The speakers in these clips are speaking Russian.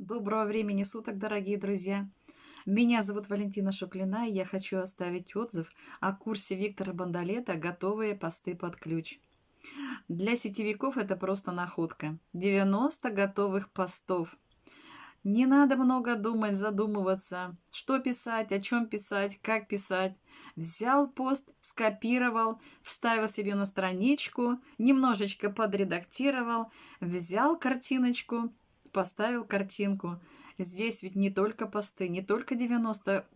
Доброго времени суток, дорогие друзья! Меня зовут Валентина Шуклина, и я хочу оставить отзыв о курсе Виктора Бондолета «Готовые посты под ключ». Для сетевиков это просто находка. 90 готовых постов. Не надо много думать, задумываться, что писать, о чем писать, как писать. Взял пост, скопировал, вставил себе на страничку, немножечко подредактировал, взял картиночку, поставил картинку. Здесь ведь не только посты, не только 90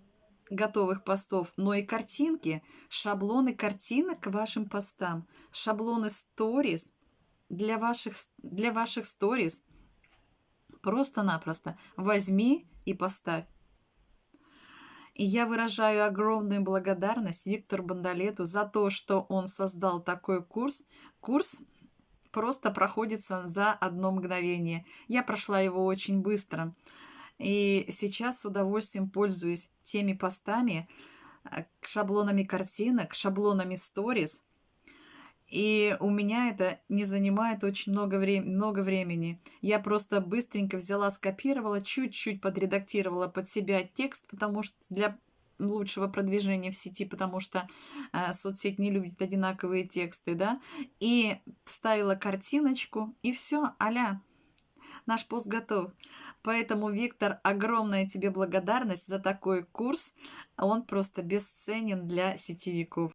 готовых постов, но и картинки, шаблоны картинок к вашим постам, шаблоны сторис для ваших, для ваших сторис. Просто-напросто возьми и поставь. И я выражаю огромную благодарность Виктору Бондолету за то, что он создал такой курс. Курс просто проходится за одно мгновение. Я прошла его очень быстро. И сейчас с удовольствием пользуюсь теми постами, э, шаблонами картинок, шаблонами сторис. И у меня это не занимает очень много, вре много времени. Я просто быстренько взяла, скопировала, чуть-чуть подредактировала под себя текст, потому что для лучшего продвижения в сети, потому что э, соцсеть не любит одинаковые тексты, да, и ставила картиночку, и все, аля, наш пост готов. Поэтому, Виктор, огромная тебе благодарность за такой курс. Он просто бесценен для сетевиков.